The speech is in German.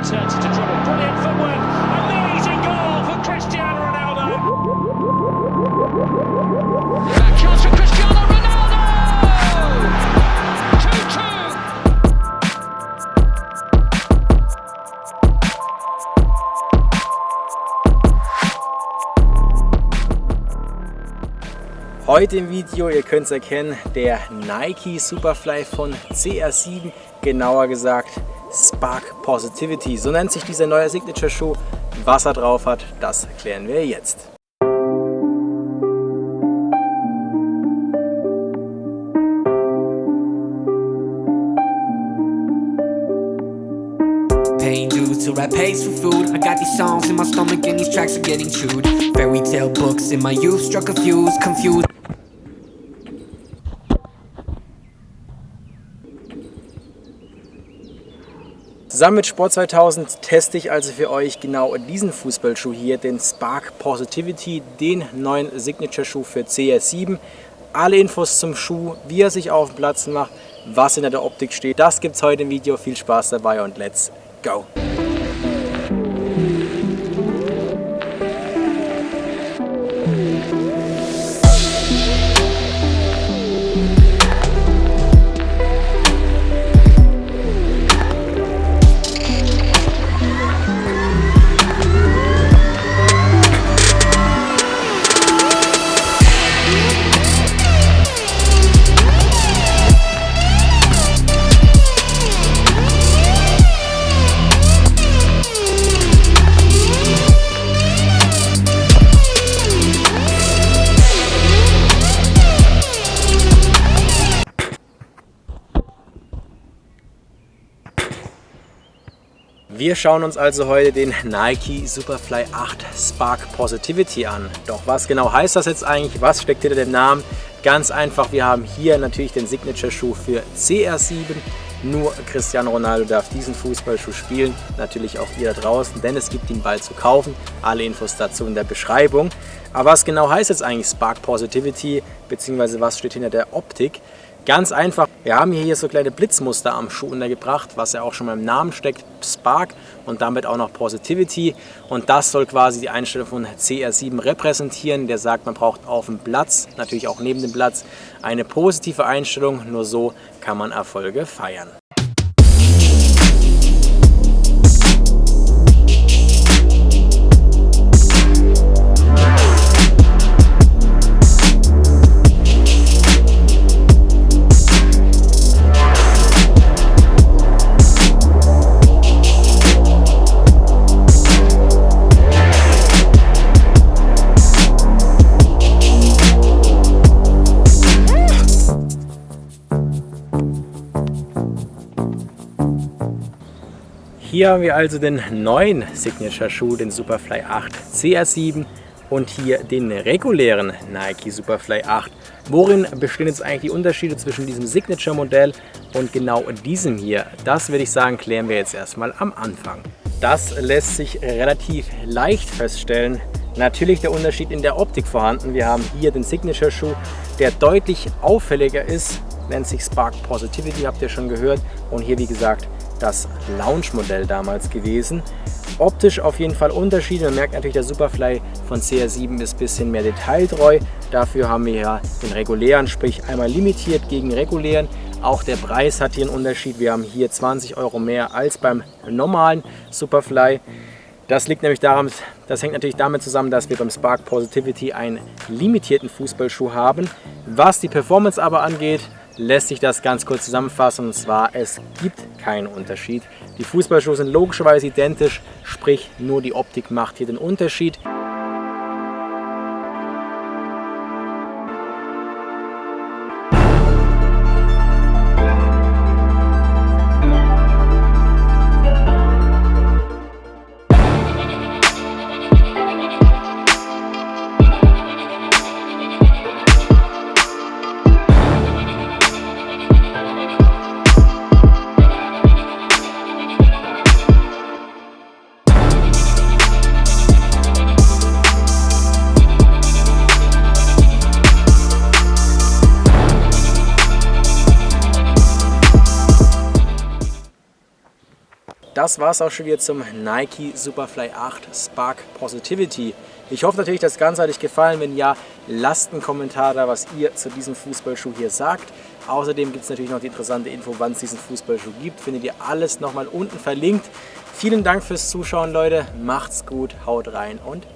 uncertainty to dribble. Brilliant footwork. Amazing goal for Cristiano Ronaldo. Back chance for Cristiano Ronaldo. 2-2. Heute im Video, ihr könnt es erkennen, der Nike Superfly von CR7, genauer gesagt Spark Positivity. So nennt sich dieser neue Signature Schuh. Was er drauf hat, das klären wir jetzt. Paying dues to rap pays for food. I got these songs in my stomach and these tracks are getting chewed. Fairy tale books in my youth struck a fuse, confused. Zusammen mit Sport 2000 teste ich also für euch genau diesen Fußballschuh hier, den Spark Positivity, den neuen Signature-Schuh für CR7. Alle Infos zum Schuh, wie er sich auf dem Platz macht, was hinter der Optik steht, das gibt es heute im Video. Viel Spaß dabei und let's go! Wir schauen uns also heute den Nike Superfly 8 Spark Positivity an. Doch was genau heißt das jetzt eigentlich? Was steckt hinter dem Namen? Ganz einfach, wir haben hier natürlich den Signature-Schuh für CR7. Nur Cristiano Ronaldo darf diesen Fußballschuh spielen, natürlich auch ihr da draußen, denn es gibt ihn bald zu kaufen. Alle Infos dazu in der Beschreibung. Aber was genau heißt jetzt eigentlich Spark Positivity, beziehungsweise was steht hinter der Optik? Ganz einfach, wir haben hier so kleine Blitzmuster am Schuh untergebracht, was ja auch schon mal im Namen steckt, Spark und damit auch noch Positivity. Und das soll quasi die Einstellung von CR7 repräsentieren. Der sagt, man braucht auf dem Platz, natürlich auch neben dem Platz, eine positive Einstellung. Nur so kann man Erfolge feiern. Hier haben wir also den neuen Signature-Schuh, den Superfly 8 CR7 und hier den regulären Nike Superfly 8. Worin bestehen jetzt eigentlich die Unterschiede zwischen diesem Signature-Modell und genau diesem hier? Das würde ich sagen, klären wir jetzt erstmal am Anfang. Das lässt sich relativ leicht feststellen. Natürlich der Unterschied in der Optik vorhanden. Wir haben hier den Signature-Schuh, der deutlich auffälliger ist, nennt sich Spark Positivity, habt ihr schon gehört. Und hier, wie gesagt, das Lounge-Modell damals gewesen. Optisch auf jeden Fall Unterschiede. Man merkt natürlich, der Superfly von CR7 ist ein bisschen mehr detailtreu. Dafür haben wir ja den regulären, sprich einmal limitiert gegen regulären. Auch der Preis hat hier einen Unterschied. Wir haben hier 20 Euro mehr als beim normalen Superfly. Das liegt nämlich daran, das hängt natürlich damit zusammen, dass wir beim Spark Positivity einen limitierten Fußballschuh haben. Was die Performance aber angeht, lässt sich das ganz kurz zusammenfassen und zwar, es gibt keinen Unterschied. Die Fußballschuhe sind logischerweise identisch, sprich nur die Optik macht hier den Unterschied. Das war es auch schon wieder zum Nike Superfly 8 Spark Positivity. Ich hoffe natürlich, das Ganze hat euch gefallen. Wenn ja, lasst einen Kommentar da, was ihr zu diesem Fußballschuh hier sagt. Außerdem gibt es natürlich noch die interessante Info, wann es diesen Fußballschuh gibt. Findet ihr alles nochmal unten verlinkt. Vielen Dank fürs Zuschauen, Leute. Macht's gut, haut rein und